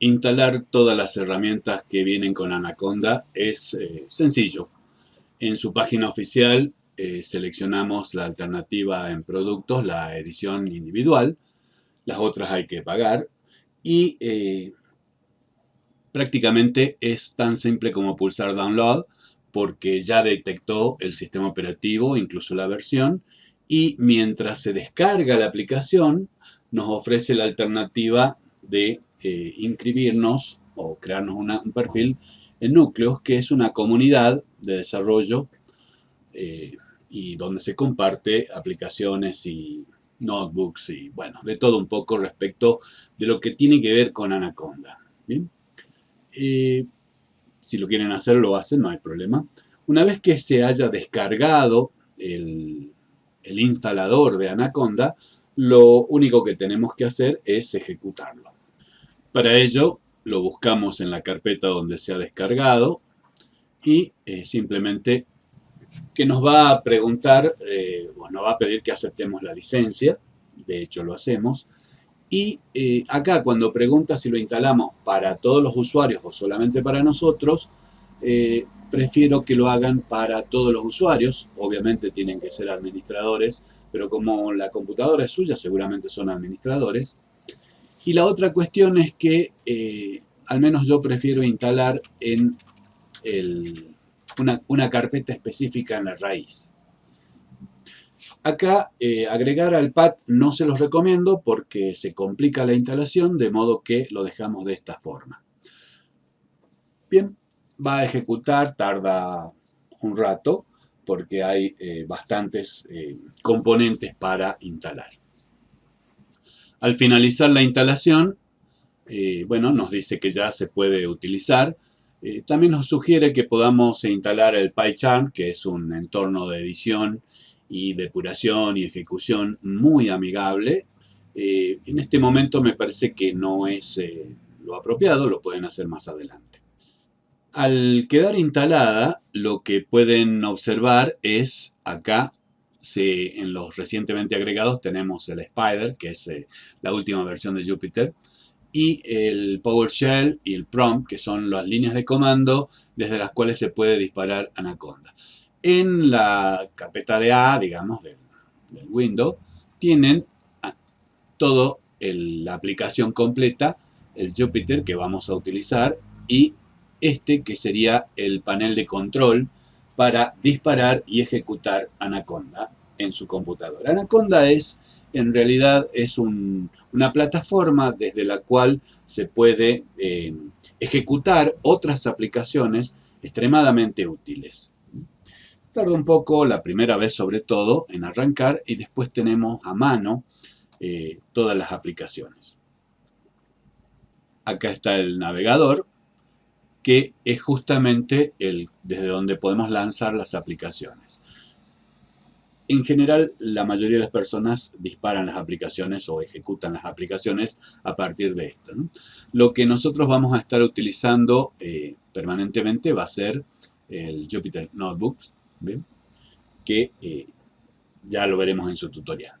Instalar todas las herramientas que vienen con Anaconda es eh, sencillo. En su página oficial eh, seleccionamos la alternativa en productos, la edición individual. Las otras hay que pagar. Y eh, prácticamente es tan simple como pulsar Download porque ya detectó el sistema operativo, incluso la versión. Y mientras se descarga la aplicación, nos ofrece la alternativa de inscribirnos o crearnos un perfil en Núcleos, que es una comunidad de desarrollo eh, y donde se comparte aplicaciones y notebooks y bueno, de todo un poco respecto de lo que tiene que ver con Anaconda. Eh, si lo quieren hacer, lo hacen, no hay problema. Una vez que se haya descargado el, el instalador de Anaconda, lo único que tenemos que hacer es ejecutarlo. Para ello lo buscamos en la carpeta donde se ha descargado y eh, simplemente que nos va a preguntar, eh, bueno, va a pedir que aceptemos la licencia, de hecho lo hacemos, y eh, acá cuando pregunta si lo instalamos para todos los usuarios o solamente para nosotros, prefiero que lo hagan para todos los usuarios, obviamente tienen que ser administradores, pero como la computadora es suya seguramente son administradores, y la otra cuestión es que eh, al menos yo prefiero instalar en una, carpeta específica en la raíz. Acá eh, agregar al pad no se los recomiendo porque se complica la instalación de modo que lo dejamos de esta forma. Bien, va a ejecutar, tarda un rato porque hay eh, bastantes componentes para instalar. Al finalizar la instalación, eh, bueno, nos dice que ya se puede utilizar. Eh, también nos sugiere que podamos instalar el PyCharm, que es un entorno de edición y depuración y ejecución muy amigable. Eh, en este momento me parece que no es lo apropiado, lo pueden hacer más adelante. Al quedar instalada, lo que pueden observar es acá en los recientemente agregados tenemos el Spider, que es eh, la última versión de Jupyter, y el PowerShell y el Prompt, que son las líneas de comando desde las cuales se puede disparar Anaconda. En la carpeta de A, digamos, del, Windows, tienen ah, toda la aplicación completa, el Jupyter que vamos a utilizar, y este que sería el panel de control para disparar y ejecutar Anaconda en su computadora. Anaconda es, en realidad, es una plataforma desde la cual se puede eh, ejecutar otras aplicaciones extremadamente útiles. Tarda un poco, la primera vez sobre todo, en arrancar y después tenemos a mano eh, todas las aplicaciones. Acá está el navegador, que es justamente el, desde donde podemos lanzar las aplicaciones. En general, la mayoría de las personas disparan las aplicaciones o ejecutan las aplicaciones a partir de esto. Lo que nosotros vamos a estar utilizando eh, permanentemente va a ser el Jupyter Notebooks, que eh, ya lo veremos en su tutorial.